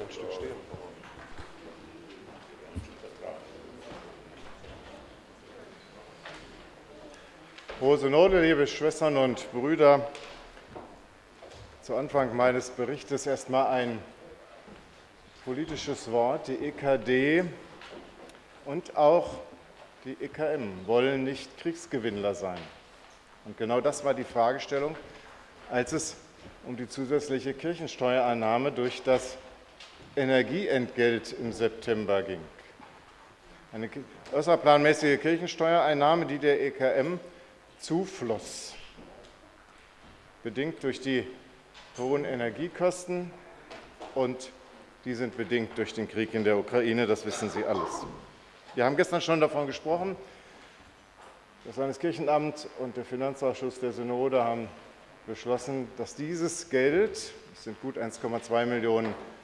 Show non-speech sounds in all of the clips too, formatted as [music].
ein Stück stehen. Hohe Synode, liebe Schwestern und Brüder, zu Anfang meines Berichtes erstmal ein politisches Wort. Die EKD und auch die EKM wollen nicht Kriegsgewinnler sein. Und genau das war die Fragestellung, als es um die zusätzliche Kirchensteuereinnahme durch das Energieentgelt im September ging. Eine außerplanmäßige Kirchensteuereinnahme, die der EKM zufloss, bedingt durch die hohen Energiekosten und die sind bedingt durch den Krieg in der Ukraine, das wissen Sie alles. Wir haben gestern schon davon gesprochen, das Landeskirchenamt und der Finanzausschuss der Synode haben beschlossen, dass dieses Geld, das sind gut 1,2 Millionen Euro,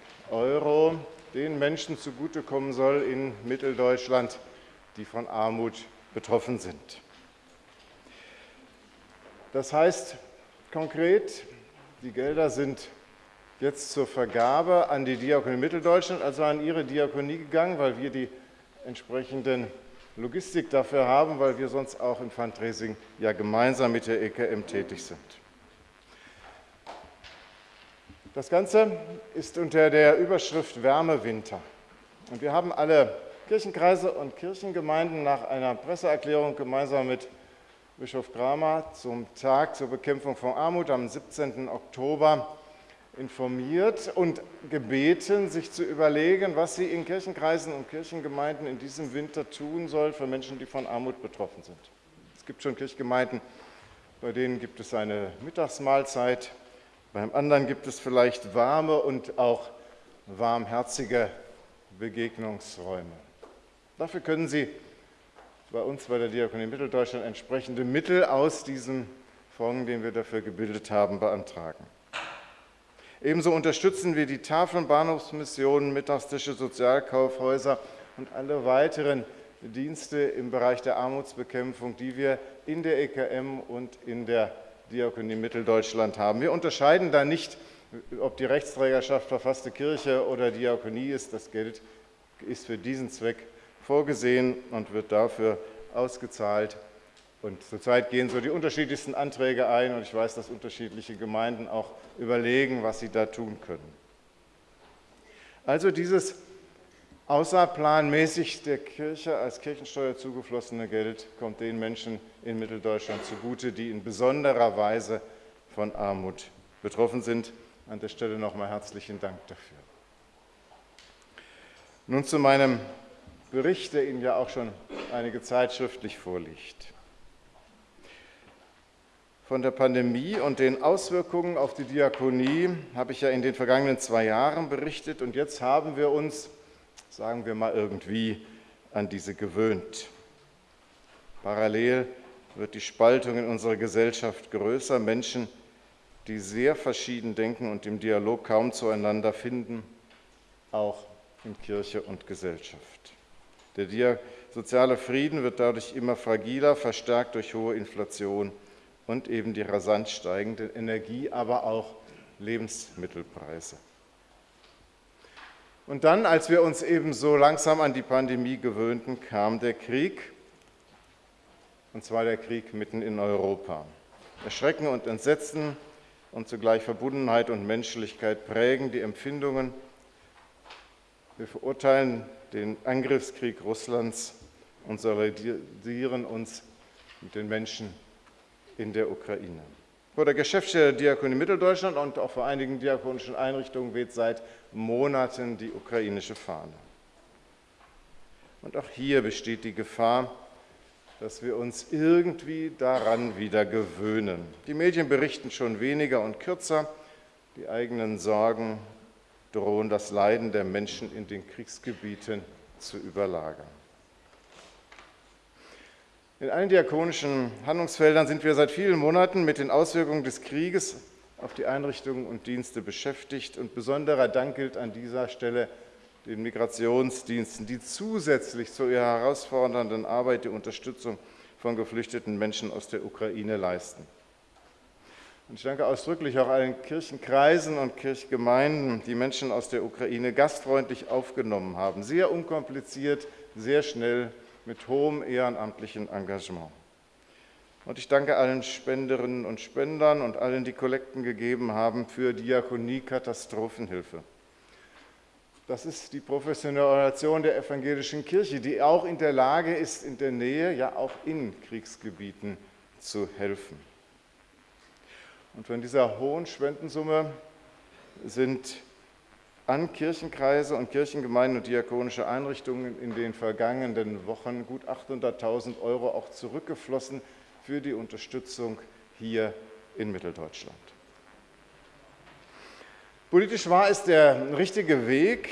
den Menschen zugutekommen soll in Mitteldeutschland, die von Armut betroffen sind. Das heißt konkret, die Gelder sind jetzt zur Vergabe an die Diakonie Mitteldeutschland, also an Ihre Diakonie gegangen, weil wir die entsprechenden Logistik dafür haben, weil wir sonst auch im Fundraising ja gemeinsam mit der EKM tätig sind. Das Ganze ist unter der Überschrift Wärmewinter. Und wir haben alle Kirchenkreise und Kirchengemeinden nach einer Presseerklärung gemeinsam mit Bischof Kramer zum Tag zur Bekämpfung von Armut am 17. Oktober informiert und gebeten, sich zu überlegen, was sie in Kirchenkreisen und Kirchengemeinden in diesem Winter tun soll für Menschen, die von Armut betroffen sind. Es gibt schon Kirchgemeinden, bei denen gibt es eine Mittagsmahlzeit, beim anderen gibt es vielleicht warme und auch warmherzige Begegnungsräume. Dafür können Sie bei uns bei der Diakonie Mitteldeutschland entsprechende Mittel aus diesem Fonds, den wir dafür gebildet haben, beantragen. Ebenso unterstützen wir die Tafeln, Bahnhofsmissionen, Mittagstische, Sozialkaufhäuser und alle weiteren Dienste im Bereich der Armutsbekämpfung, die wir in der EKM und in der Diakonie Mitteldeutschland haben. Wir unterscheiden da nicht, ob die Rechtsträgerschaft verfasste Kirche oder Diakonie ist. Das Geld ist für diesen Zweck vorgesehen und wird dafür ausgezahlt. Und zurzeit gehen so die unterschiedlichsten Anträge ein und ich weiß, dass unterschiedliche Gemeinden auch überlegen, was sie da tun können. Also dieses außerplanmäßig der Kirche als Kirchensteuer zugeflossene Geld kommt den Menschen in Mitteldeutschland zugute, die in besonderer Weise von Armut betroffen sind. An der Stelle nochmal herzlichen Dank dafür. Nun zu meinem Bericht, der Ihnen ja auch schon einige Zeit schriftlich vorliegt. Von der Pandemie und den Auswirkungen auf die Diakonie habe ich ja in den vergangenen zwei Jahren berichtet und jetzt haben wir uns, sagen wir mal irgendwie, an diese gewöhnt. Parallel wird die Spaltung in unserer Gesellschaft größer. Menschen, die sehr verschieden denken und im Dialog kaum zueinander finden, auch in Kirche und Gesellschaft. Der soziale Frieden wird dadurch immer fragiler, verstärkt durch hohe Inflation und eben die rasant steigende Energie, aber auch Lebensmittelpreise. Und dann, als wir uns eben so langsam an die Pandemie gewöhnten, kam der Krieg, und zwar der Krieg mitten in Europa. Erschrecken und Entsetzen und zugleich Verbundenheit und Menschlichkeit prägen die Empfindungen. Wir verurteilen den Angriffskrieg Russlands und solidarisieren uns mit den Menschen in der Ukraine. Vor der Geschäftsstelle der Diakonie Mitteldeutschland und auch vor einigen diakonischen Einrichtungen weht seit Monaten die ukrainische Fahne. Und auch hier besteht die Gefahr, dass wir uns irgendwie daran wieder gewöhnen. Die Medien berichten schon weniger und kürzer, die eigenen Sorgen drohen das Leiden der Menschen in den Kriegsgebieten zu überlagern. In allen diakonischen Handlungsfeldern sind wir seit vielen Monaten mit den Auswirkungen des Krieges auf die Einrichtungen und Dienste beschäftigt. Und besonderer Dank gilt an dieser Stelle den Migrationsdiensten, die zusätzlich zu ihrer herausfordernden Arbeit die Unterstützung von geflüchteten Menschen aus der Ukraine leisten. Und ich danke ausdrücklich auch allen Kirchenkreisen und Kirchgemeinden, die Menschen aus der Ukraine gastfreundlich aufgenommen haben. Sehr unkompliziert, sehr schnell, mit hohem ehrenamtlichen Engagement. Und ich danke allen Spenderinnen und Spendern und allen, die Kollekten gegeben haben für Diakonie Katastrophenhilfe. Das ist die professionelle Organisation der evangelischen Kirche, die auch in der Lage ist, in der Nähe, ja auch in Kriegsgebieten zu helfen. Und von dieser hohen Spendensumme sind an Kirchenkreise und Kirchengemeinden und diakonische Einrichtungen in den vergangenen Wochen gut 800.000 Euro auch zurückgeflossen für die Unterstützung hier in Mitteldeutschland. Politisch war es der richtige Weg,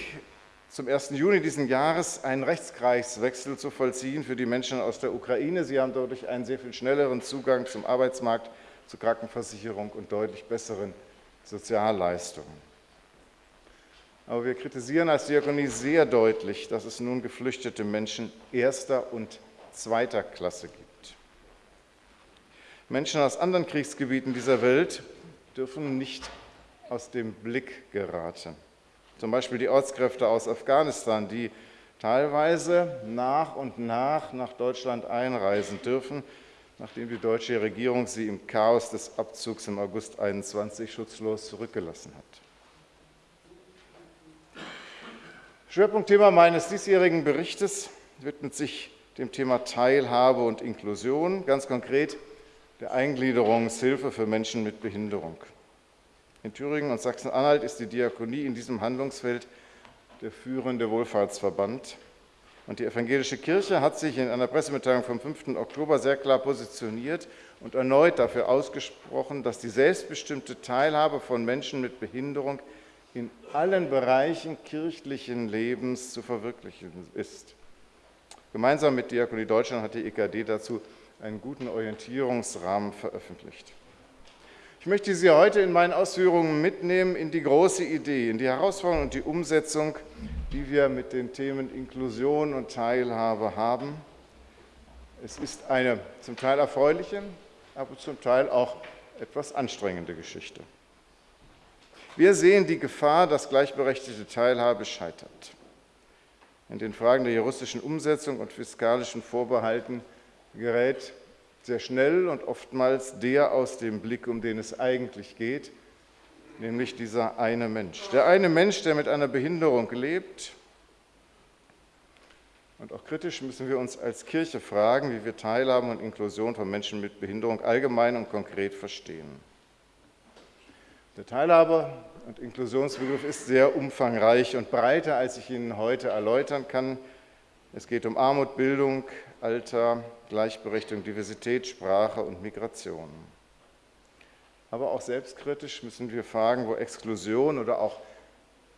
zum 1. Juni diesen Jahres einen Rechtskreiswechsel zu vollziehen für die Menschen aus der Ukraine. Sie haben dadurch einen sehr viel schnelleren Zugang zum Arbeitsmarkt zur Krankenversicherung und deutlich besseren Sozialleistungen. Aber wir kritisieren als Diakonie sehr deutlich, dass es nun geflüchtete Menschen erster und zweiter Klasse gibt. Menschen aus anderen Kriegsgebieten dieser Welt dürfen nicht aus dem Blick geraten. Zum Beispiel die Ortskräfte aus Afghanistan, die teilweise nach und nach nach Deutschland einreisen dürfen, nachdem die deutsche Regierung sie im Chaos des Abzugs im August 21 schutzlos zurückgelassen hat. Schwerpunktthema meines diesjährigen Berichtes widmet sich dem Thema Teilhabe und Inklusion, ganz konkret der Eingliederungshilfe für Menschen mit Behinderung. In Thüringen und Sachsen-Anhalt ist die Diakonie in diesem Handlungsfeld der führende Wohlfahrtsverband. Und die evangelische Kirche hat sich in einer Pressemitteilung vom 5. Oktober sehr klar positioniert und erneut dafür ausgesprochen, dass die selbstbestimmte Teilhabe von Menschen mit Behinderung in allen Bereichen kirchlichen Lebens zu verwirklichen ist. Gemeinsam mit Diakonie Deutschland hat die EKD dazu einen guten Orientierungsrahmen veröffentlicht. Ich möchte Sie heute in meinen Ausführungen mitnehmen in die große Idee, in die Herausforderung und die Umsetzung die wir mit den Themen Inklusion und Teilhabe haben. Es ist eine zum Teil erfreuliche, aber zum Teil auch etwas anstrengende Geschichte. Wir sehen die Gefahr, dass gleichberechtigte Teilhabe scheitert. In den Fragen der juristischen Umsetzung und fiskalischen Vorbehalten gerät sehr schnell und oftmals der aus dem Blick, um den es eigentlich geht, nämlich dieser eine Mensch. Der eine Mensch, der mit einer Behinderung lebt. Und auch kritisch müssen wir uns als Kirche fragen, wie wir Teilhabe und Inklusion von Menschen mit Behinderung allgemein und konkret verstehen. Der Teilhabe- und Inklusionsbegriff ist sehr umfangreich und breiter, als ich Ihnen heute erläutern kann. Es geht um Armut, Bildung, Alter, Gleichberechtigung, Diversität, Sprache und Migration aber auch selbstkritisch müssen wir fragen, wo Exklusion oder auch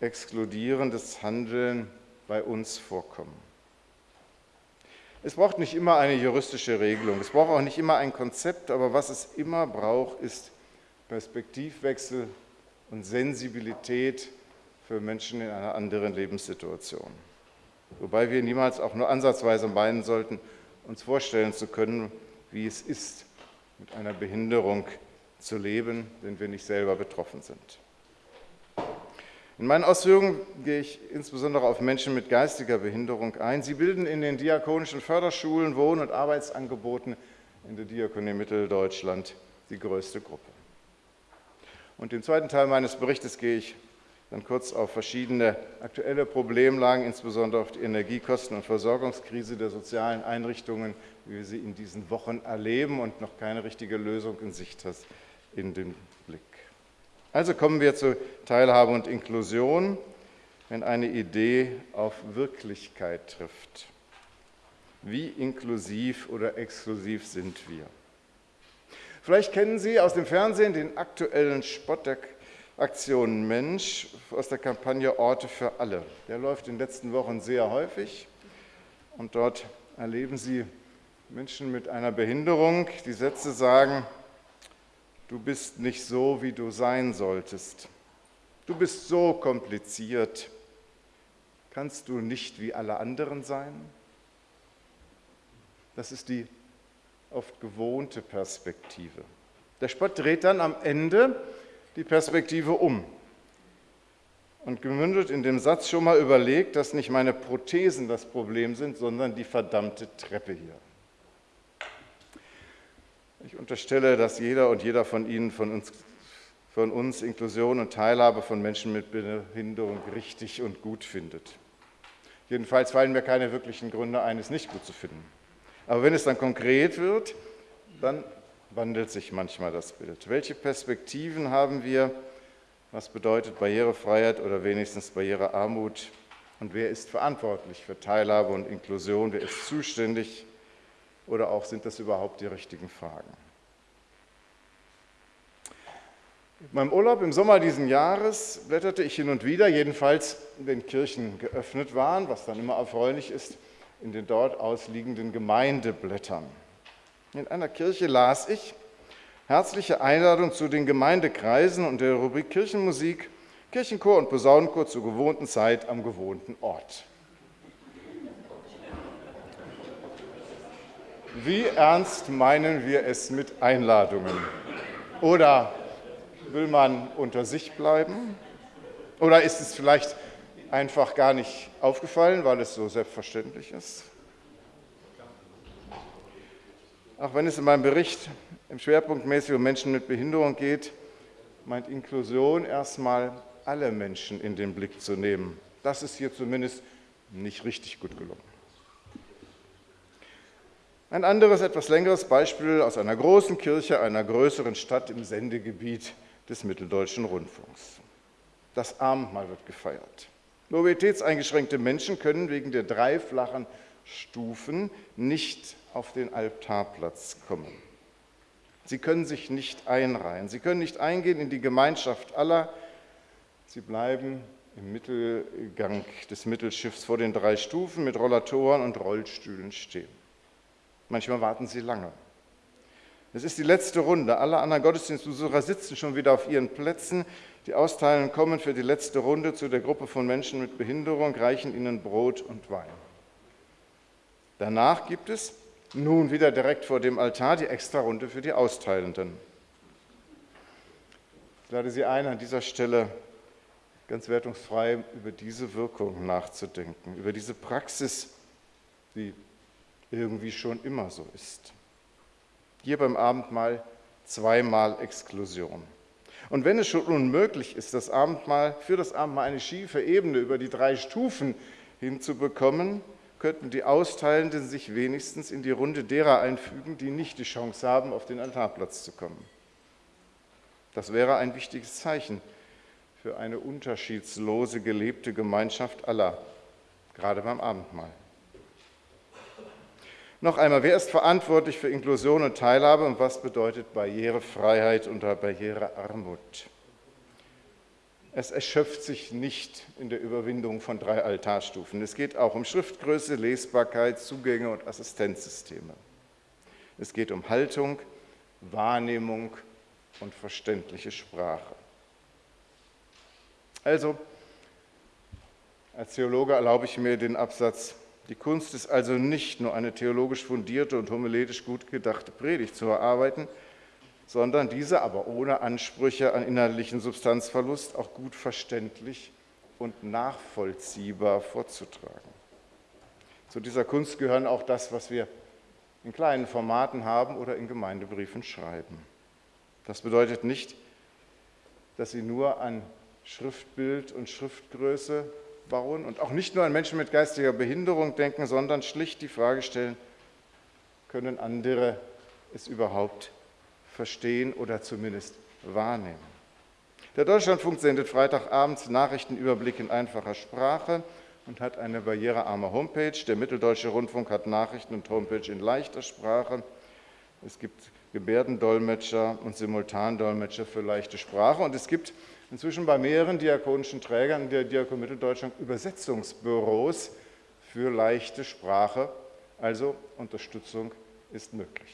exkludierendes Handeln bei uns vorkommen. Es braucht nicht immer eine juristische Regelung, es braucht auch nicht immer ein Konzept, aber was es immer braucht, ist Perspektivwechsel und Sensibilität für Menschen in einer anderen Lebenssituation. Wobei wir niemals auch nur ansatzweise meinen sollten, uns vorstellen zu können, wie es ist, mit einer Behinderung zu leben, wenn wir nicht selber betroffen sind. In meinen Ausführungen gehe ich insbesondere auf Menschen mit geistiger Behinderung ein. Sie bilden in den diakonischen Förderschulen, Wohn- und Arbeitsangeboten in der Diakonie Mitteldeutschland die größte Gruppe. Und im zweiten Teil meines Berichtes gehe ich dann kurz auf verschiedene aktuelle Problemlagen, insbesondere auf die Energiekosten und Versorgungskrise der sozialen Einrichtungen, wie wir sie in diesen Wochen erleben und noch keine richtige Lösung in Sicht hat, in den Blick. Also kommen wir zu Teilhabe und Inklusion, wenn eine Idee auf Wirklichkeit trifft. Wie inklusiv oder exklusiv sind wir? Vielleicht kennen Sie aus dem Fernsehen den aktuellen Spottaktion Mensch aus der Kampagne Orte für alle. Der läuft in den letzten Wochen sehr häufig und dort erleben Sie Menschen mit einer Behinderung, die Sätze sagen, du bist nicht so, wie du sein solltest. Du bist so kompliziert. Kannst du nicht wie alle anderen sein? Das ist die oft gewohnte Perspektive. Der Spott dreht dann am Ende die Perspektive um und gemündet in dem Satz schon mal überlegt, dass nicht meine Prothesen das Problem sind, sondern die verdammte Treppe hier. Ich unterstelle, dass jeder und jeder von Ihnen, von uns, von uns Inklusion und Teilhabe von Menschen mit Behinderung richtig und gut findet. Jedenfalls fallen mir keine wirklichen Gründe ein, es nicht gut zu finden. Aber wenn es dann konkret wird, dann wandelt sich manchmal das Bild. Welche Perspektiven haben wir? Was bedeutet Barrierefreiheit oder wenigstens Barrierearmut? Und wer ist verantwortlich für Teilhabe und Inklusion? Wer ist zuständig? Oder auch sind das überhaupt die richtigen Fragen? In meinem Urlaub im Sommer diesen Jahres blätterte ich hin und wieder, jedenfalls wenn Kirchen geöffnet waren, was dann immer erfreulich ist, in den dort ausliegenden Gemeindeblättern. In einer Kirche las ich herzliche Einladung zu den Gemeindekreisen und der Rubrik Kirchenmusik, Kirchenchor und Posaunenchor zur gewohnten Zeit am gewohnten Ort. Wie ernst meinen wir es mit Einladungen? Oder will man unter sich bleiben? Oder ist es vielleicht einfach gar nicht aufgefallen, weil es so selbstverständlich ist? Auch wenn es in meinem Bericht im Schwerpunktmäßig um Menschen mit Behinderung geht, meint Inklusion erstmal alle Menschen in den Blick zu nehmen. Das ist hier zumindest nicht richtig gut gelungen. Ein anderes, etwas längeres Beispiel aus einer großen Kirche einer größeren Stadt im Sendegebiet des Mitteldeutschen Rundfunks. Das Abendmahl wird gefeiert. Mobilitätseingeschränkte Menschen können wegen der drei flachen Stufen nicht auf den Altarplatz kommen. Sie können sich nicht einreihen, sie können nicht eingehen in die Gemeinschaft aller, sie bleiben im Mittelgang des Mittelschiffs vor den drei Stufen mit Rollatoren und Rollstühlen stehen. Manchmal warten sie lange. Es ist die letzte Runde. Alle anderen Gottesdienstbesucher sitzen schon wieder auf ihren Plätzen. Die Austeilenden kommen für die letzte Runde zu der Gruppe von Menschen mit Behinderung, reichen ihnen Brot und Wein. Danach gibt es nun wieder direkt vor dem Altar die Extra-Runde für die Austeilenden. Ich lade Sie ein, an dieser Stelle ganz wertungsfrei über diese Wirkung nachzudenken, über diese Praxis, die irgendwie schon immer so ist. Hier beim Abendmahl zweimal Exklusion. Und wenn es schon unmöglich ist, das Abendmahl, für das Abendmahl eine schiefe Ebene über die drei Stufen hinzubekommen, könnten die Austeilenden sich wenigstens in die Runde derer einfügen, die nicht die Chance haben, auf den Altarplatz zu kommen. Das wäre ein wichtiges Zeichen für eine unterschiedslose gelebte Gemeinschaft aller, gerade beim Abendmahl. Noch einmal, wer ist verantwortlich für Inklusion und Teilhabe und was bedeutet Barrierefreiheit unter Barrierearmut? Es erschöpft sich nicht in der Überwindung von drei Altarstufen. Es geht auch um Schriftgröße, Lesbarkeit, Zugänge und Assistenzsysteme. Es geht um Haltung, Wahrnehmung und verständliche Sprache. Also, als Theologe erlaube ich mir den Absatz, die Kunst ist also nicht nur eine theologisch fundierte und homiletisch gut gedachte Predigt zu erarbeiten, sondern diese aber ohne Ansprüche an innerlichen Substanzverlust auch gut verständlich und nachvollziehbar vorzutragen. Zu dieser Kunst gehören auch das, was wir in kleinen Formaten haben oder in Gemeindebriefen schreiben. Das bedeutet nicht, dass sie nur an Schriftbild und Schriftgröße bauen und auch nicht nur an Menschen mit geistiger Behinderung denken, sondern schlicht die Frage stellen, können andere es überhaupt verstehen oder zumindest wahrnehmen? Der Deutschlandfunk sendet Freitagabends Nachrichtenüberblick in einfacher Sprache und hat eine barrierearme Homepage. Der Mitteldeutsche Rundfunk hat Nachrichten und Homepage in leichter Sprache. Es gibt Gebärdendolmetscher und Simultandolmetscher für leichte Sprache und es gibt inzwischen bei mehreren diakonischen Trägern der Diakon Mitteldeutschland Übersetzungsbüros für leichte Sprache, also Unterstützung ist möglich.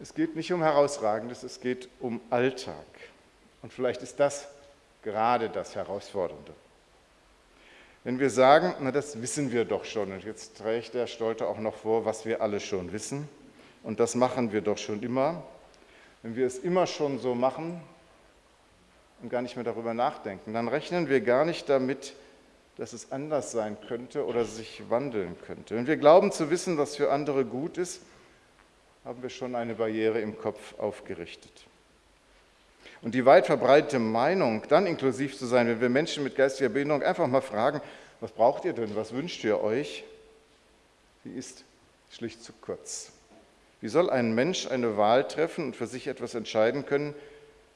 Es geht nicht um Herausragendes, es geht um Alltag. Und vielleicht ist das gerade das Herausfordernde. Wenn wir sagen, na das wissen wir doch schon, und jetzt trägt der Stolte auch noch vor, was wir alle schon wissen, und das machen wir doch schon immer, wenn wir es immer schon so machen und gar nicht mehr darüber nachdenken, dann rechnen wir gar nicht damit, dass es anders sein könnte oder sich wandeln könnte. Wenn wir glauben zu wissen, was für andere gut ist, haben wir schon eine Barriere im Kopf aufgerichtet. Und die weit verbreitete Meinung, dann inklusiv zu sein, wenn wir Menschen mit geistiger Behinderung einfach mal fragen, was braucht ihr denn, was wünscht ihr euch, die ist schlicht zu kurz. Wie soll ein Mensch eine Wahl treffen und für sich etwas entscheiden können,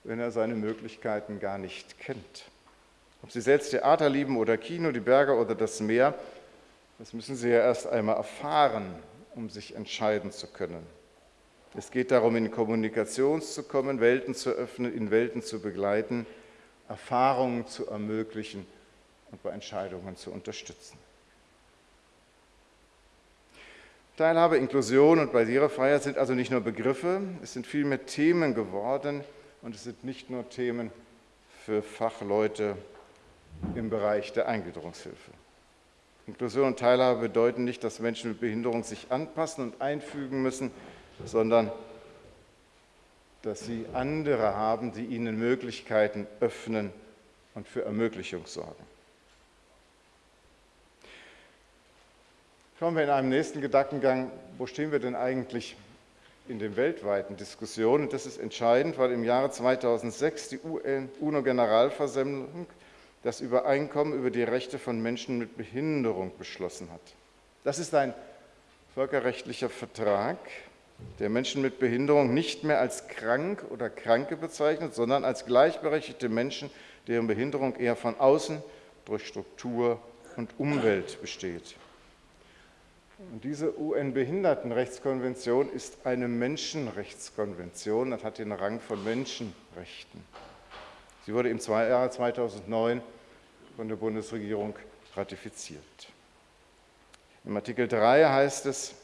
wenn er seine Möglichkeiten gar nicht kennt? Ob Sie selbst Theater lieben oder Kino, die Berge oder das Meer, das müssen Sie ja erst einmal erfahren, um sich entscheiden zu können. Es geht darum, in Kommunikation zu kommen, Welten zu öffnen, in Welten zu begleiten, Erfahrungen zu ermöglichen und bei Entscheidungen zu unterstützen. Teilhabe, Inklusion und Barrierefreiheit sind also nicht nur Begriffe, es sind vielmehr Themen geworden und es sind nicht nur Themen für Fachleute im Bereich der Eingliederungshilfe. Inklusion und Teilhabe bedeuten nicht, dass Menschen mit Behinderung sich anpassen und einfügen müssen, sondern dass sie andere haben, die ihnen Möglichkeiten öffnen und für Ermöglichung sorgen. Schauen wir in einem nächsten Gedankengang, wo stehen wir denn eigentlich in den weltweiten Diskussionen? Das ist entscheidend, weil im Jahre 2006 die UNO-Generalversammlung das Übereinkommen über die Rechte von Menschen mit Behinderung beschlossen hat. Das ist ein völkerrechtlicher Vertrag, der Menschen mit Behinderung nicht mehr als krank oder Kranke bezeichnet, sondern als gleichberechtigte Menschen, deren Behinderung eher von außen durch Struktur und Umwelt besteht. Und diese UN-Behindertenrechtskonvention ist eine Menschenrechtskonvention und hat den Rang von Menschenrechten. Sie wurde im Jahre 2009 von der Bundesregierung ratifiziert. Im Artikel 3 heißt es,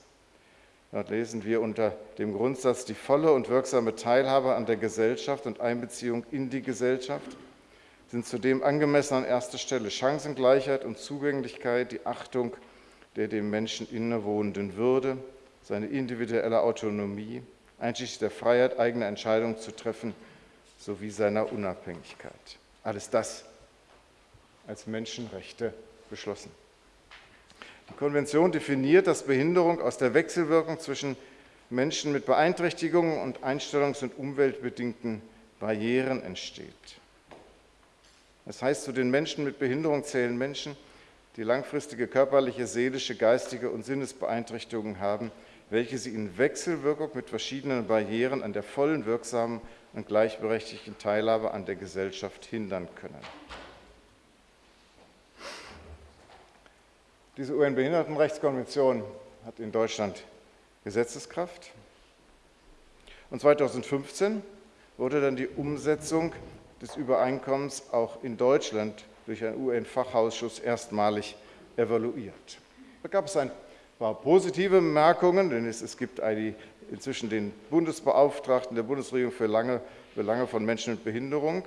Dort lesen wir unter dem Grundsatz die volle und wirksame Teilhabe an der Gesellschaft und Einbeziehung in die Gesellschaft sind zudem angemessen an erster Stelle Chancengleichheit und Zugänglichkeit, die Achtung der dem Menschen innewohnenden Würde, seine individuelle Autonomie, einschließlich der Freiheit, eigene Entscheidungen zu treffen, sowie seiner Unabhängigkeit. Alles das als Menschenrechte beschlossen. Die Konvention definiert, dass Behinderung aus der Wechselwirkung zwischen Menschen mit Beeinträchtigungen und einstellungs- und umweltbedingten Barrieren entsteht. Das heißt, zu den Menschen mit Behinderung zählen Menschen, die langfristige körperliche, seelische, geistige und Sinnesbeeinträchtigungen haben, welche sie in Wechselwirkung mit verschiedenen Barrieren an der vollen, wirksamen und gleichberechtigten Teilhabe an der Gesellschaft hindern können. Diese UN-Behindertenrechtskonvention hat in Deutschland Gesetzeskraft. Und 2015 wurde dann die Umsetzung des Übereinkommens auch in Deutschland durch einen UN-Fachausschuss erstmalig evaluiert. Da gab es ein paar positive Bemerkungen, denn es, es gibt eine, inzwischen den Bundesbeauftragten der Bundesregierung für lange Belange von Menschen mit Behinderung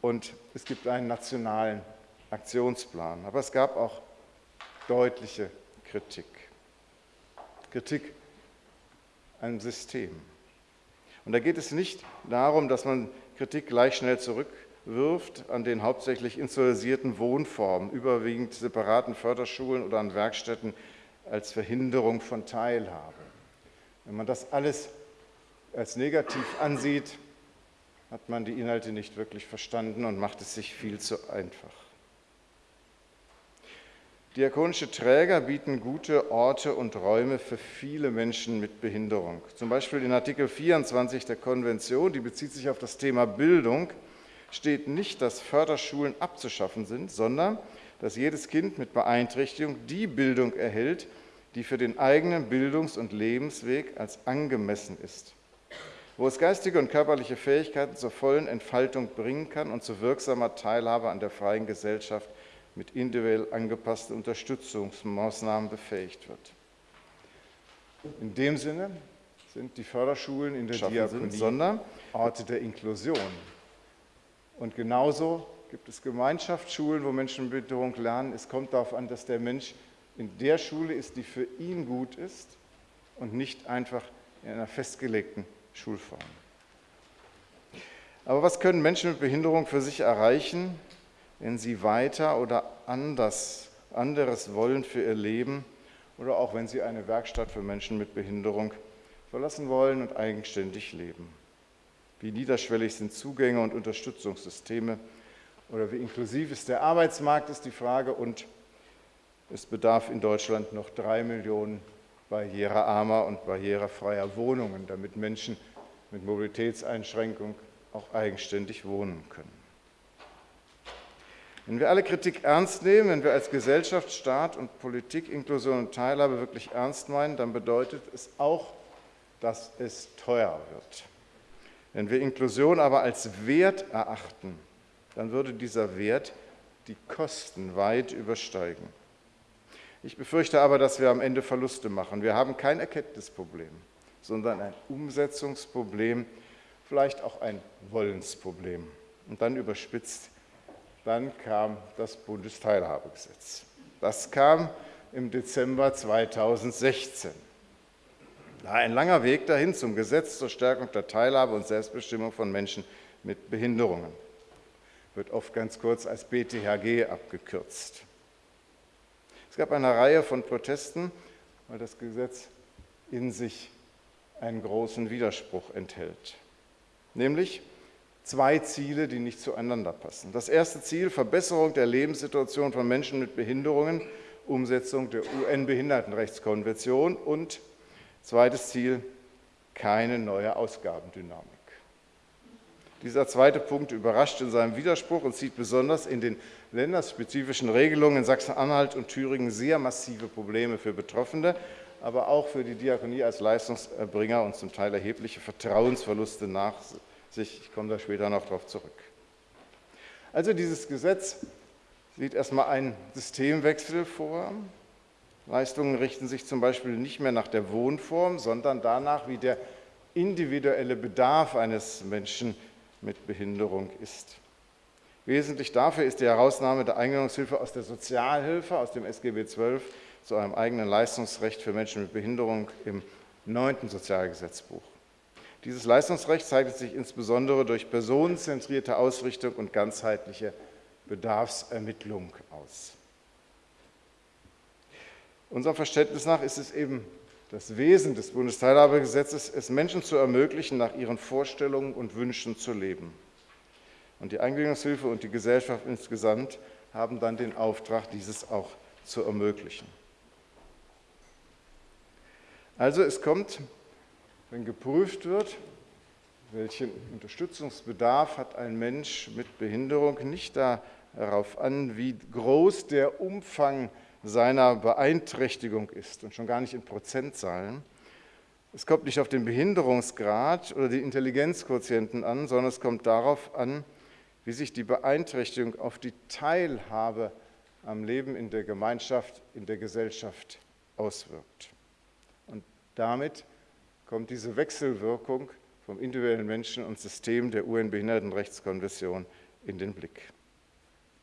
und es gibt einen nationalen Aktionsplan. Aber es gab auch deutliche Kritik. Kritik am System. Und da geht es nicht darum, dass man Kritik gleich schnell zurückwirft an den hauptsächlich institutionalisierten Wohnformen, überwiegend separaten Förderschulen oder an Werkstätten als Verhinderung von Teilhabe. Wenn man das alles als negativ ansieht, hat man die Inhalte nicht wirklich verstanden und macht es sich viel zu einfach. Diakonische Träger bieten gute Orte und Räume für viele Menschen mit Behinderung. Zum Beispiel in Artikel 24 der Konvention, die bezieht sich auf das Thema Bildung, steht nicht, dass Förderschulen abzuschaffen sind, sondern dass jedes Kind mit Beeinträchtigung die Bildung erhält, die für den eigenen Bildungs- und Lebensweg als angemessen ist. Wo es geistige und körperliche Fähigkeiten zur vollen Entfaltung bringen kann und zu wirksamer Teilhabe an der freien Gesellschaft mit individuell angepassten Unterstützungsmaßnahmen befähigt wird. In dem Sinne sind die Förderschulen in der Diakonie sondern Orte der Inklusion. Und genauso gibt es Gemeinschaftsschulen, wo Menschen mit Behinderung lernen. Es kommt darauf an, dass der Mensch in der Schule ist, die für ihn gut ist und nicht einfach in einer festgelegten Schulform. Aber was können Menschen mit Behinderung für sich erreichen, wenn sie weiter oder anders, anderes wollen für ihr Leben oder auch wenn sie eine Werkstatt für Menschen mit Behinderung verlassen wollen und eigenständig leben? Wie niederschwellig sind Zugänge und Unterstützungssysteme oder wie inklusiv ist der Arbeitsmarkt, ist die Frage. Und es bedarf in Deutschland noch drei Millionen barrierearmer und barrierefreier Wohnungen, damit Menschen mit Mobilitätseinschränkung auch eigenständig wohnen können. Wenn wir alle Kritik ernst nehmen, wenn wir als Gesellschaft, Staat und Politik Inklusion und Teilhabe wirklich ernst meinen, dann bedeutet es auch, dass es teuer wird. Wenn wir Inklusion aber als Wert erachten, dann würde dieser Wert die Kosten weit übersteigen. Ich befürchte aber, dass wir am Ende Verluste machen. Wir haben kein Erkenntnisproblem, sondern ein Umsetzungsproblem, vielleicht auch ein Wollensproblem. Und dann überspitzt, dann kam das Bundesteilhabegesetz. Das kam im Dezember 2016. Ein langer Weg dahin zum Gesetz zur Stärkung der Teilhabe und Selbstbestimmung von Menschen mit Behinderungen. Wird oft ganz kurz als BTHG abgekürzt. Es gab eine Reihe von Protesten, weil das Gesetz in sich einen großen Widerspruch enthält. Nämlich zwei Ziele, die nicht zueinander passen. Das erste Ziel, Verbesserung der Lebenssituation von Menschen mit Behinderungen, Umsetzung der UN-Behindertenrechtskonvention und zweites Ziel, keine neue Ausgabendynamik. Dieser zweite Punkt überrascht in seinem Widerspruch und zieht besonders in den länderspezifischen Regelungen in Sachsen-Anhalt und Thüringen sehr massive Probleme für Betroffene, aber auch für die Diakonie als Leistungserbringer und zum Teil erhebliche Vertrauensverluste nach sich. Ich komme da später noch darauf zurück. Also dieses Gesetz sieht erstmal einen Systemwechsel vor. Leistungen richten sich zum Beispiel nicht mehr nach der Wohnform, sondern danach, wie der individuelle Bedarf eines Menschen mit Behinderung ist. Wesentlich dafür ist die Herausnahme der Eingliederungshilfe aus der Sozialhilfe, aus dem SGB XII, zu einem eigenen Leistungsrecht für Menschen mit Behinderung im neunten Sozialgesetzbuch. Dieses Leistungsrecht zeichnet sich insbesondere durch personenzentrierte Ausrichtung und ganzheitliche Bedarfsermittlung aus. Unserem Verständnis nach ist es eben das Wesen des Bundesteilhabegesetzes, es Menschen zu ermöglichen, nach ihren Vorstellungen und Wünschen zu leben. Und die Eingliederungshilfe und die Gesellschaft insgesamt haben dann den Auftrag, dieses auch zu ermöglichen. Also es kommt, wenn geprüft wird, welchen Unterstützungsbedarf hat ein Mensch mit Behinderung, nicht darauf an, wie groß der Umfang ist, seiner Beeinträchtigung ist und schon gar nicht in Prozentzahlen. Es kommt nicht auf den Behinderungsgrad oder den Intelligenzquotienten an, sondern es kommt darauf an, wie sich die Beeinträchtigung auf die Teilhabe am Leben in der Gemeinschaft, in der Gesellschaft auswirkt. Und damit kommt diese Wechselwirkung vom individuellen Menschen und System der UN-Behindertenrechtskonvention in den Blick.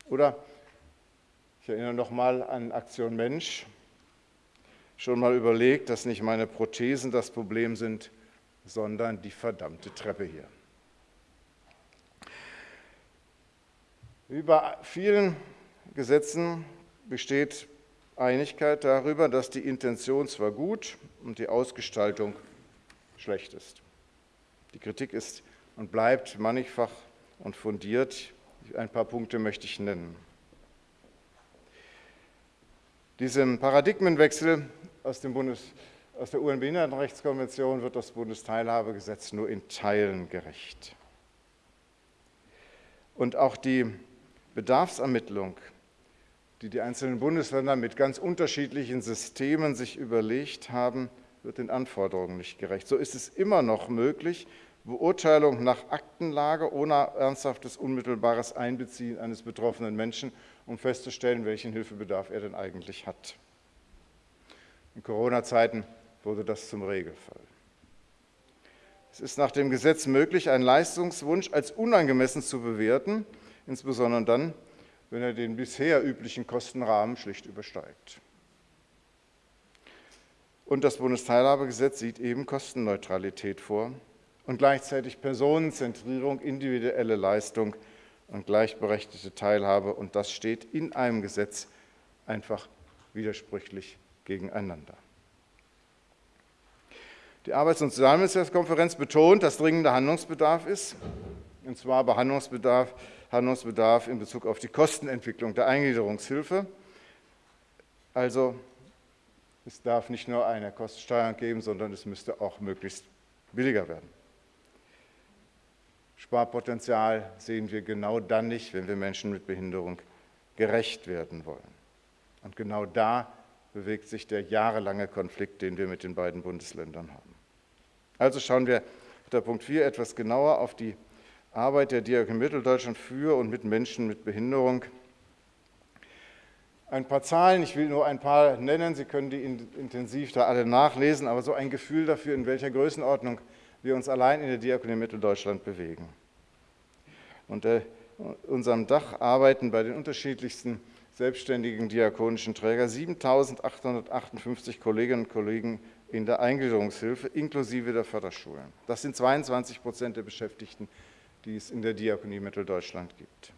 Oder ich erinnere noch mal an Aktion Mensch. Schon mal überlegt, dass nicht meine Prothesen das Problem sind, sondern die verdammte Treppe hier. Wie bei vielen Gesetzen besteht Einigkeit darüber, dass die Intention zwar gut und die Ausgestaltung schlecht ist. Die Kritik ist und bleibt mannigfach und fundiert. Ein paar Punkte möchte ich nennen. Diesem Paradigmenwechsel aus, Bundes, aus der UN-Behindertenrechtskonvention wird das Bundesteilhabegesetz nur in Teilen gerecht. Und auch die Bedarfsermittlung, die die einzelnen Bundesländer mit ganz unterschiedlichen Systemen sich überlegt haben, wird den Anforderungen nicht gerecht. So ist es immer noch möglich, Beurteilung nach Aktenlage ohne ernsthaftes unmittelbares Einbeziehen eines betroffenen Menschen, um festzustellen, welchen Hilfebedarf er denn eigentlich hat. In Corona-Zeiten wurde das zum Regelfall. Es ist nach dem Gesetz möglich, einen Leistungswunsch als unangemessen zu bewerten, insbesondere dann, wenn er den bisher üblichen Kostenrahmen schlicht übersteigt. Und das Bundesteilhabegesetz sieht eben Kostenneutralität vor und gleichzeitig Personenzentrierung, individuelle Leistung und gleichberechtigte Teilhabe. Und das steht in einem Gesetz einfach widersprüchlich gegeneinander. Die Arbeits- und Sozialministerkonferenz betont, dass dringender Handlungsbedarf ist, und zwar Behandlungsbedarf, Handlungsbedarf in Bezug auf die Kostenentwicklung der Eingliederungshilfe. Also es darf nicht nur eine Kostensteuerung geben, sondern es müsste auch möglichst billiger werden. Sparpotenzial sehen wir genau dann nicht, wenn wir Menschen mit Behinderung gerecht werden wollen. Und genau da bewegt sich der jahrelange Konflikt, den wir mit den beiden Bundesländern haben. Also schauen wir unter Punkt 4 etwas genauer auf die Arbeit der Diakonie Mitteldeutschland für und mit Menschen mit Behinderung ein paar Zahlen, ich will nur ein paar nennen, Sie können die intensiv da alle nachlesen, aber so ein Gefühl dafür, in welcher Größenordnung wir uns allein in der Diakonie Mitteldeutschland bewegen. Unter unserem Dach arbeiten bei den unterschiedlichsten selbstständigen diakonischen Trägern 7.858 Kolleginnen und Kollegen in der Eingliederungshilfe inklusive der Förderschulen. Das sind 22 Prozent der Beschäftigten, die es in der Diakonie Mitteldeutschland gibt.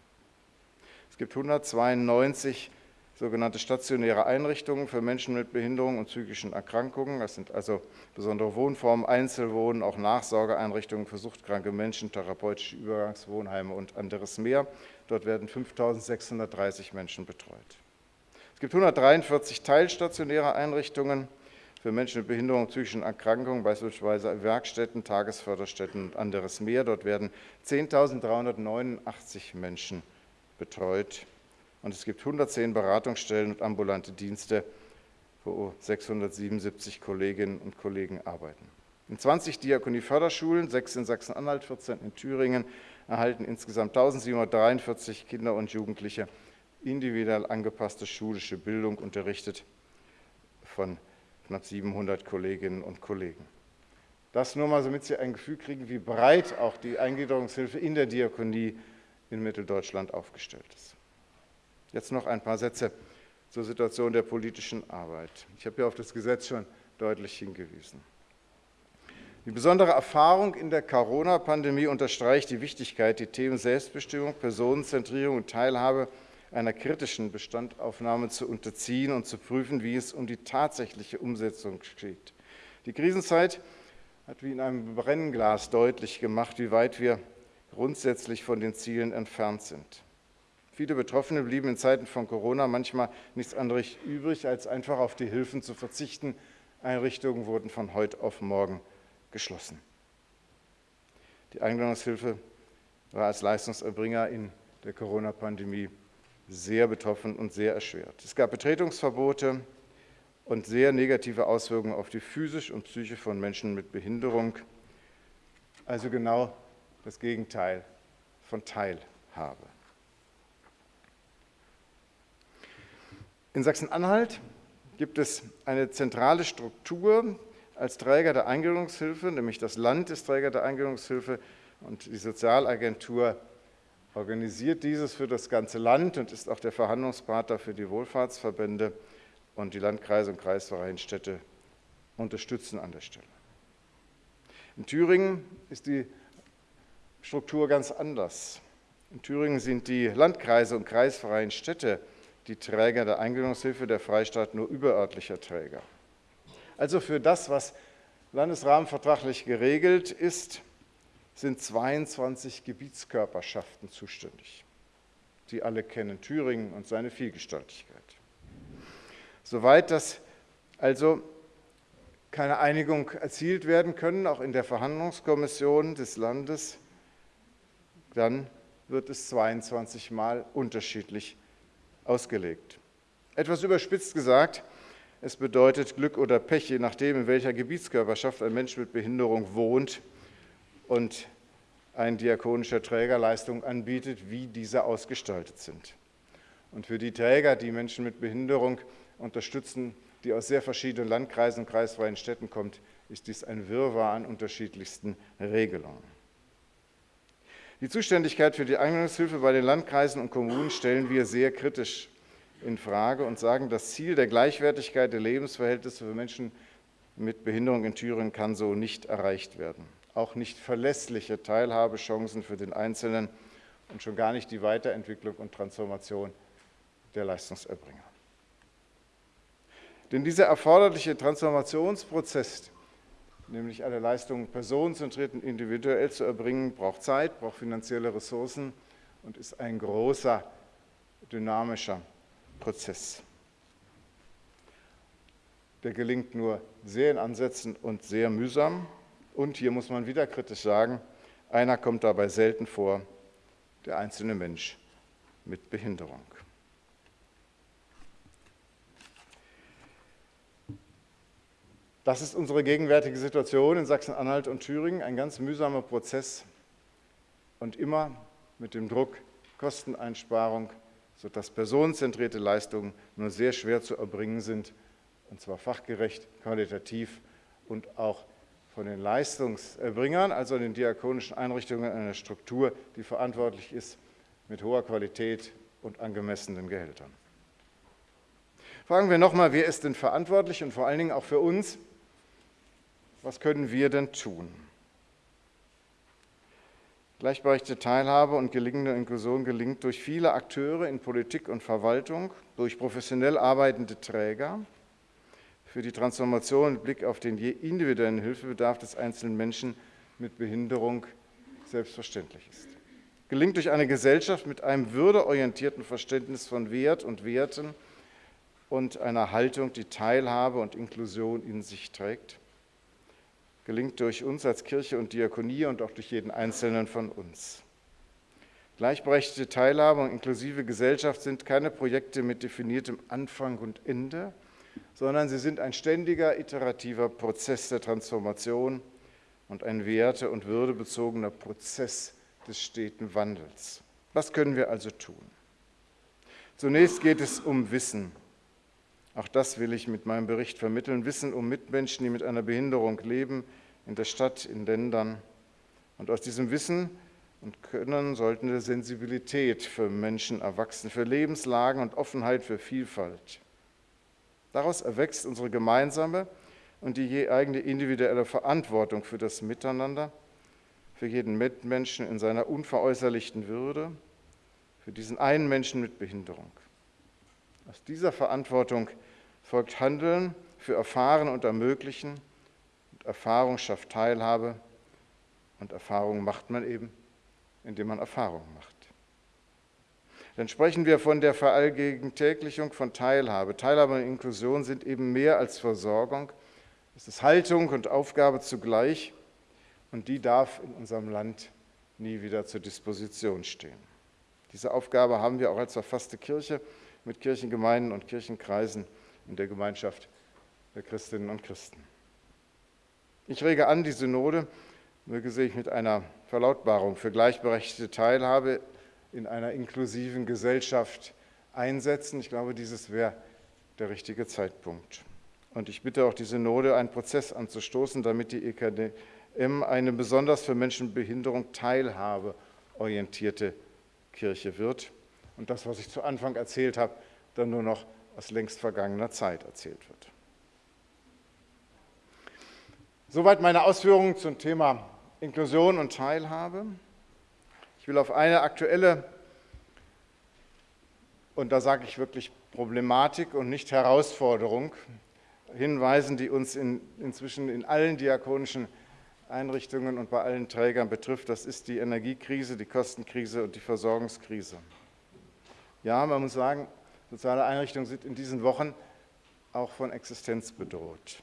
Es gibt 192 sogenannte stationäre Einrichtungen für Menschen mit Behinderung und psychischen Erkrankungen. Das sind also besondere Wohnformen, Einzelwohnen, auch Nachsorgeeinrichtungen für suchtkranke Menschen, therapeutische Übergangswohnheime und anderes mehr. Dort werden 5.630 Menschen betreut. Es gibt 143 teilstationäre Einrichtungen für Menschen mit Behinderung und psychischen Erkrankungen, beispielsweise Werkstätten, Tagesförderstätten und anderes mehr. Dort werden 10.389 Menschen betreut und es gibt 110 Beratungsstellen und ambulante Dienste, wo 677 Kolleginnen und Kollegen arbeiten. In 20 Diakonie-Förderschulen, sechs in Sachsen-Anhalt, 14 in Thüringen, erhalten insgesamt 1743 Kinder und Jugendliche individuell angepasste schulische Bildung, unterrichtet von knapp 700 Kolleginnen und Kollegen. Das nur mal, damit Sie ein Gefühl kriegen, wie breit auch die Eingliederungshilfe in der Diakonie in Mitteldeutschland aufgestellt ist. Jetzt noch ein paar Sätze zur Situation der politischen Arbeit. Ich habe ja auf das Gesetz schon deutlich hingewiesen. Die besondere Erfahrung in der Corona-Pandemie unterstreicht die Wichtigkeit, die Themen Selbstbestimmung, Personenzentrierung und Teilhabe einer kritischen Bestandaufnahme zu unterziehen und zu prüfen, wie es um die tatsächliche Umsetzung steht. Die Krisenzeit hat wie in einem Brennglas deutlich gemacht, wie weit wir grundsätzlich von den Zielen entfernt sind. Viele Betroffene blieben in Zeiten von Corona manchmal nichts anderes übrig, als einfach auf die Hilfen zu verzichten. Einrichtungen wurden von heute auf morgen geschlossen. Die Eingliederungshilfe war als Leistungserbringer in der Corona-Pandemie sehr betroffen und sehr erschwert. Es gab Betretungsverbote und sehr negative Auswirkungen auf die physische und Psyche von Menschen mit Behinderung. Also genau das Gegenteil von Teilhabe. In Sachsen-Anhalt gibt es eine zentrale Struktur als Träger der Eingliederungshilfe, nämlich das Land ist Träger der Eingliederungshilfe und die Sozialagentur organisiert dieses für das ganze Land und ist auch der Verhandlungspartner für die Wohlfahrtsverbände und die Landkreise und Kreisvereinstädte unterstützen an der Stelle. In Thüringen ist die Struktur ganz anders. In Thüringen sind die Landkreise und Kreisvereinstädte die Träger der Eingliederungshilfe, der Freistaat nur überörtlicher Träger. Also für das, was landesrahmenvertraglich geregelt ist, sind 22 Gebietskörperschaften zuständig. Sie alle kennen Thüringen und seine Vielgestaltigkeit. Soweit das also keine Einigung erzielt werden können, auch in der Verhandlungskommission des Landes, dann wird es 22 Mal unterschiedlich ausgelegt. Etwas überspitzt gesagt, es bedeutet Glück oder Pech, je nachdem, in welcher Gebietskörperschaft ein Mensch mit Behinderung wohnt und ein diakonischer Träger Leistungen anbietet, wie diese ausgestaltet sind. Und für die Träger, die Menschen mit Behinderung unterstützen, die aus sehr verschiedenen Landkreisen und kreisfreien Städten kommen, ist dies ein Wirrwarr an unterschiedlichsten Regelungen. Die Zuständigkeit für die Eingliederungshilfe bei den Landkreisen und Kommunen stellen wir sehr kritisch in Frage und sagen, das Ziel der Gleichwertigkeit der Lebensverhältnisse für Menschen mit Behinderung in Thüringen kann so nicht erreicht werden. Auch nicht verlässliche Teilhabechancen für den Einzelnen und schon gar nicht die Weiterentwicklung und Transformation der Leistungserbringer. Denn dieser erforderliche Transformationsprozess, nämlich alle Leistungen personenzentriert und individuell zu erbringen, braucht Zeit, braucht finanzielle Ressourcen und ist ein großer, dynamischer Prozess. Der gelingt nur sehr in Ansätzen und sehr mühsam. Und hier muss man wieder kritisch sagen, einer kommt dabei selten vor, der einzelne Mensch mit Behinderung. Das ist unsere gegenwärtige Situation in Sachsen-Anhalt und Thüringen, ein ganz mühsamer Prozess und immer mit dem Druck Kosteneinsparung, sodass personenzentrierte Leistungen nur sehr schwer zu erbringen sind, und zwar fachgerecht, qualitativ und auch von den Leistungserbringern, also den diakonischen Einrichtungen, einer Struktur, die verantwortlich ist mit hoher Qualität und angemessenen Gehältern. Fragen wir nochmal, wer ist denn verantwortlich und vor allen Dingen auch für uns, was können wir denn tun? Gleichberechtigte Teilhabe und gelingende Inklusion gelingt durch viele Akteure in Politik und Verwaltung, durch professionell arbeitende Träger, für die Transformation mit Blick auf den je individuellen Hilfebedarf des einzelnen Menschen mit Behinderung selbstverständlich ist. Gelingt durch eine Gesellschaft mit einem würdeorientierten Verständnis von Wert und Werten und einer Haltung, die Teilhabe und Inklusion in sich trägt gelingt durch uns als Kirche und Diakonie und auch durch jeden Einzelnen von uns. Gleichberechtigte Teilhabe und inklusive Gesellschaft sind keine Projekte mit definiertem Anfang und Ende, sondern sie sind ein ständiger, iterativer Prozess der Transformation und ein werte- und würdebezogener Prozess des steten Wandels. Was können wir also tun? Zunächst geht es um Wissen. Auch das will ich mit meinem Bericht vermitteln. Wissen um Mitmenschen, die mit einer Behinderung leben, in der Stadt, in Ländern. Und aus diesem Wissen und Können sollten wir Sensibilität für Menschen erwachsen, für Lebenslagen und Offenheit für Vielfalt. Daraus erwächst unsere gemeinsame und die je eigene individuelle Verantwortung für das Miteinander, für jeden Mitmenschen in seiner unveräußerlichten Würde, für diesen einen Menschen mit Behinderung. Aus dieser Verantwortung folgt Handeln für Erfahren und Ermöglichen. Und Erfahrung schafft Teilhabe. Und Erfahrung macht man eben, indem man Erfahrung macht. Dann sprechen wir von der Verallgegentäglichung von Teilhabe. Teilhabe und Inklusion sind eben mehr als Versorgung. Es ist Haltung und Aufgabe zugleich. Und die darf in unserem Land nie wieder zur Disposition stehen. Diese Aufgabe haben wir auch als verfasste Kirche mit Kirchengemeinden und Kirchenkreisen in der Gemeinschaft der Christinnen und Christen. Ich rege an, die Synode möge sich mit einer Verlautbarung für gleichberechtigte Teilhabe in einer inklusiven Gesellschaft einsetzen. Ich glaube, dieses wäre der richtige Zeitpunkt. Und ich bitte auch die Synode, einen Prozess anzustoßen, damit die EKDM eine besonders für Menschen mit Behinderung teilhabeorientierte Kirche wird und das, was ich zu Anfang erzählt habe, dann nur noch aus längst vergangener Zeit erzählt wird. Soweit meine Ausführungen zum Thema Inklusion und Teilhabe. Ich will auf eine aktuelle, und da sage ich wirklich Problematik und nicht Herausforderung, hinweisen, die uns in, inzwischen in allen diakonischen Einrichtungen und bei allen Trägern betrifft. Das ist die Energiekrise, die Kostenkrise und die Versorgungskrise. Ja, man muss sagen, soziale Einrichtungen sind in diesen Wochen auch von Existenz bedroht.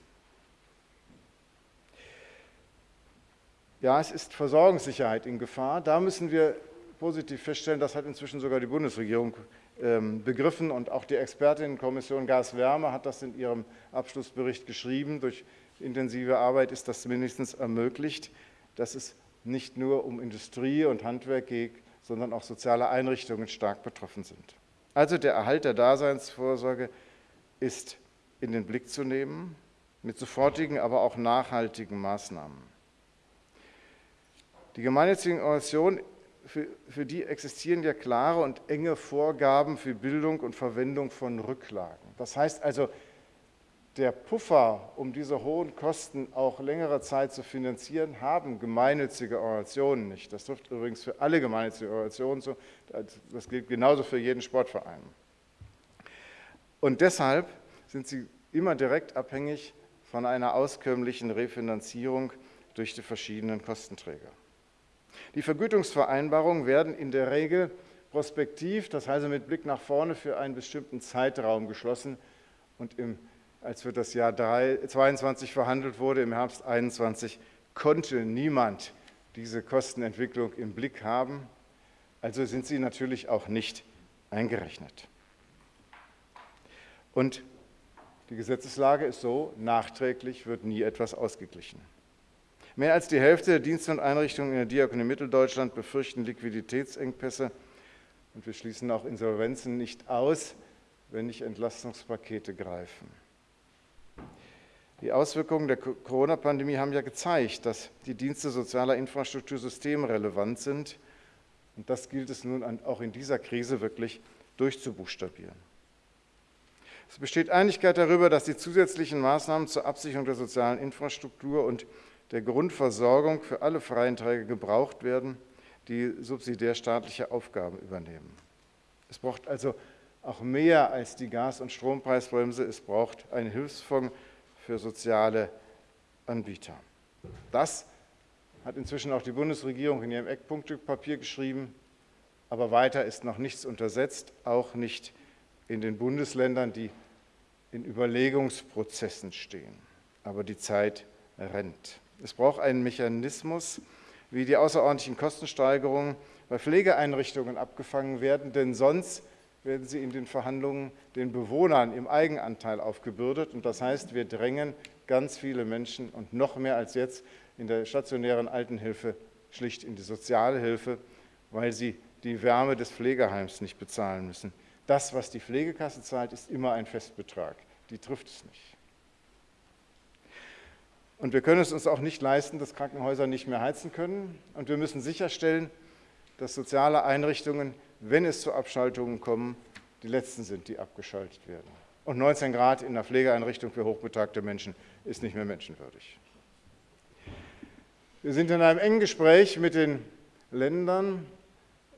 Ja, es ist Versorgungssicherheit in Gefahr. Da müssen wir positiv feststellen, das hat inzwischen sogar die Bundesregierung ähm, begriffen und auch die Expertinnenkommission Gas-Wärme hat das in ihrem Abschlussbericht geschrieben. Durch intensive Arbeit ist das mindestens ermöglicht, dass es nicht nur um Industrie und Handwerk geht, sondern auch soziale Einrichtungen stark betroffen sind. Also der Erhalt der Daseinsvorsorge ist in den Blick zu nehmen, mit sofortigen, aber auch nachhaltigen Maßnahmen. Die gemeinnützigen Organisationen, für, für die existieren ja klare und enge Vorgaben für Bildung und Verwendung von Rücklagen. Das heißt also, der Puffer, um diese hohen Kosten auch längere Zeit zu finanzieren, haben gemeinnützige Organisationen nicht. Das trifft übrigens für alle gemeinnützigen Organisationen zu. Das gilt genauso für jeden Sportverein. Und deshalb sind sie immer direkt abhängig von einer auskömmlichen Refinanzierung durch die verschiedenen Kostenträger. Die Vergütungsvereinbarungen werden in der Regel prospektiv, das heißt mit Blick nach vorne für einen bestimmten Zeitraum geschlossen und im, als für das Jahr 2022 verhandelt wurde, im Herbst 2021, konnte niemand diese Kostenentwicklung im Blick haben, also sind sie natürlich auch nicht eingerechnet. Und die Gesetzeslage ist so, nachträglich wird nie etwas ausgeglichen. Mehr als die Hälfte der Dienste und Einrichtungen in der Diakonie Mitteldeutschland befürchten Liquiditätsengpässe und wir schließen auch Insolvenzen nicht aus, wenn nicht Entlastungspakete greifen. Die Auswirkungen der Corona-Pandemie haben ja gezeigt, dass die Dienste sozialer Infrastruktur systemrelevant sind. Und das gilt es nun auch in dieser Krise wirklich durchzubuchstabieren. Es besteht Einigkeit darüber, dass die zusätzlichen Maßnahmen zur Absicherung der sozialen Infrastruktur und der Grundversorgung für alle freien Träger gebraucht werden, die subsidiär staatliche Aufgaben übernehmen. Es braucht also auch mehr als die Gas- und Strompreisbremse. Es braucht einen Hilfsfonds für soziale Anbieter. Das hat inzwischen auch die Bundesregierung in ihrem Eckpunktepapier geschrieben. Aber weiter ist noch nichts untersetzt, auch nicht in den Bundesländern, die in Überlegungsprozessen stehen. Aber die Zeit rennt. Es braucht einen Mechanismus, wie die außerordentlichen Kostensteigerungen bei Pflegeeinrichtungen abgefangen werden, denn sonst werden sie in den Verhandlungen den Bewohnern im Eigenanteil aufgebürdet. Und das heißt, wir drängen ganz viele Menschen und noch mehr als jetzt in der stationären Altenhilfe schlicht in die Sozialhilfe, weil sie die Wärme des Pflegeheims nicht bezahlen müssen. Das, was die Pflegekasse zahlt, ist immer ein Festbetrag. Die trifft es nicht. Und wir können es uns auch nicht leisten, dass Krankenhäuser nicht mehr heizen können. Und wir müssen sicherstellen, dass soziale Einrichtungen, wenn es zu Abschaltungen kommt, die letzten sind, die abgeschaltet werden. Und 19 Grad in einer Pflegeeinrichtung für hochbetagte Menschen ist nicht mehr menschenwürdig. Wir sind in einem engen Gespräch mit den Ländern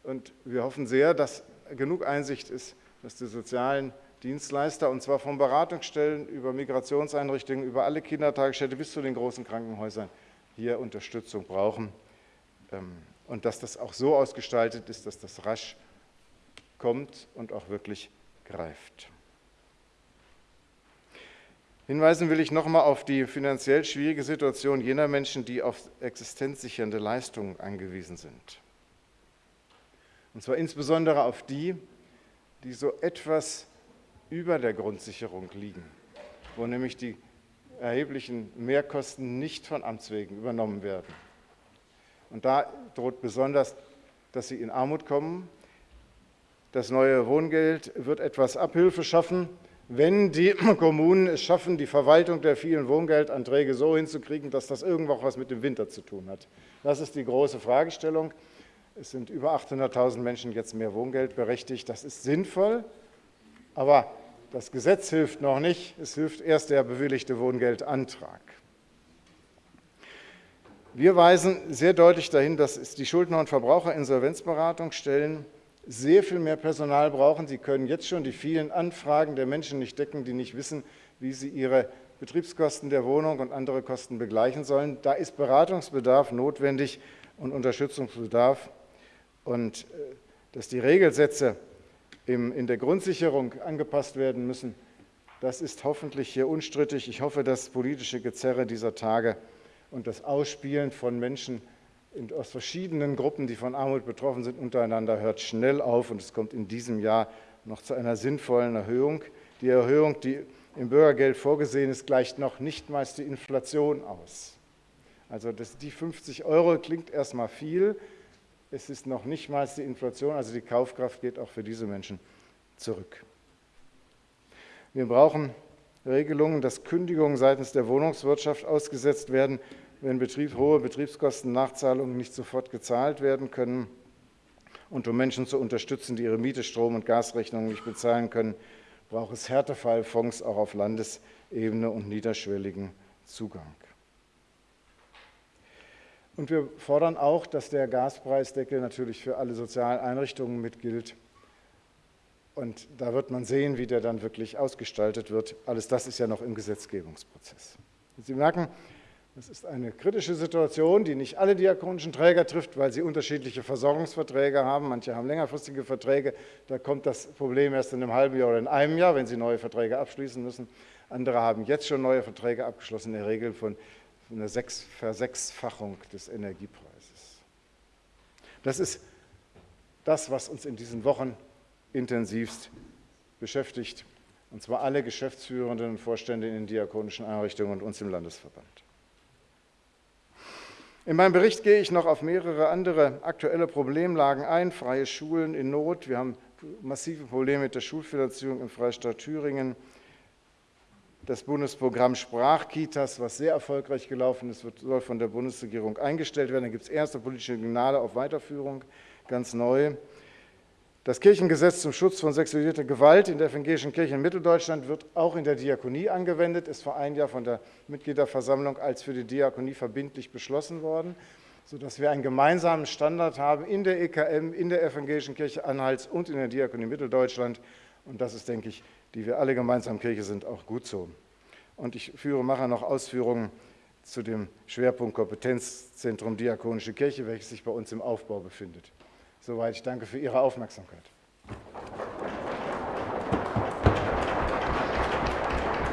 und wir hoffen sehr, dass genug Einsicht ist, dass die sozialen Dienstleister, und zwar von Beratungsstellen über Migrationseinrichtungen, über alle Kindertagesstätte bis zu den großen Krankenhäusern hier Unterstützung brauchen ähm, und dass das auch so ausgestaltet ist, dass das rasch kommt und auch wirklich greift. Hinweisen will ich nochmal auf die finanziell schwierige Situation jener Menschen, die auf existenzsichernde Leistungen angewiesen sind. Und zwar insbesondere auf die, die so etwas über der Grundsicherung liegen, wo nämlich die erheblichen Mehrkosten nicht von Amts wegen übernommen werden. Und da droht besonders, dass sie in Armut kommen. Das neue Wohngeld wird etwas Abhilfe schaffen, wenn die [clears throat] Kommunen es schaffen, die Verwaltung der vielen Wohngeldanträge so hinzukriegen, dass das irgendwo was mit dem Winter zu tun hat. Das ist die große Fragestellung. Es sind über 800.000 Menschen jetzt mehr Wohngeld berechtigt. Das ist sinnvoll, aber das Gesetz hilft noch nicht, es hilft erst der bewilligte Wohngeldantrag. Wir weisen sehr deutlich dahin, dass die Schuldner- und Verbraucherinsolvenzberatungsstellen sehr viel mehr Personal brauchen. Sie können jetzt schon die vielen Anfragen der Menschen nicht decken, die nicht wissen, wie sie ihre Betriebskosten der Wohnung und andere Kosten begleichen sollen. Da ist Beratungsbedarf notwendig und Unterstützungsbedarf. Und äh, dass die Regelsätze in der Grundsicherung angepasst werden müssen, das ist hoffentlich hier unstrittig. Ich hoffe, das politische Gezerre dieser Tage und das Ausspielen von Menschen aus verschiedenen Gruppen, die von Armut betroffen sind, untereinander hört schnell auf und es kommt in diesem Jahr noch zu einer sinnvollen Erhöhung. Die Erhöhung, die im Bürgergeld vorgesehen ist, gleicht noch nicht mal die Inflation aus. Also das, die 50 Euro klingt erstmal viel, es ist noch nicht mal die Inflation, also die Kaufkraft geht auch für diese Menschen zurück. Wir brauchen Regelungen, dass Kündigungen seitens der Wohnungswirtschaft ausgesetzt werden, wenn Betrieb, hohe Betriebskostennachzahlungen nicht sofort gezahlt werden können und um Menschen zu unterstützen, die ihre Miete, Strom- und Gasrechnungen nicht bezahlen können, braucht es Härtefallfonds auch auf Landesebene und niederschwelligen Zugang. Und wir fordern auch, dass der Gaspreisdeckel natürlich für alle sozialen Einrichtungen mitgilt. Und da wird man sehen, wie der dann wirklich ausgestaltet wird. Alles das ist ja noch im Gesetzgebungsprozess. Sie merken, das ist eine kritische Situation, die nicht alle diakonischen Träger trifft, weil sie unterschiedliche Versorgungsverträge haben. Manche haben längerfristige Verträge. Da kommt das Problem erst in einem halben Jahr oder in einem Jahr, wenn sie neue Verträge abschließen müssen. Andere haben jetzt schon neue Verträge abgeschlossen, in der Regel von einer Versechsfachung des Energiepreises. Das ist das, was uns in diesen Wochen intensivst beschäftigt, und zwar alle Geschäftsführenden und Vorstände in den diakonischen Einrichtungen und uns im Landesverband. In meinem Bericht gehe ich noch auf mehrere andere aktuelle Problemlagen ein. Freie Schulen in Not. Wir haben massive Probleme mit der Schulfinanzierung im Freistaat Thüringen. Das Bundesprogramm Sprachkitas, was sehr erfolgreich gelaufen ist, soll von der Bundesregierung eingestellt werden. Da gibt es erste politische Signale auf Weiterführung, ganz neu. Das Kirchengesetz zum Schutz von sexualisierter Gewalt in der evangelischen Kirche in Mitteldeutschland wird auch in der Diakonie angewendet, ist vor einem Jahr von der Mitgliederversammlung als für die Diakonie verbindlich beschlossen worden, sodass wir einen gemeinsamen Standard haben in der EKM, in der evangelischen Kirche Anhalts und in der Diakonie Mitteldeutschland. Und das ist, denke ich, die wir alle gemeinsam Kirche sind, auch gut so. Und ich führe, mache noch Ausführungen zu dem Schwerpunkt Kompetenzzentrum Diakonische Kirche, welches sich bei uns im Aufbau befindet. Soweit, ich danke für Ihre Aufmerksamkeit.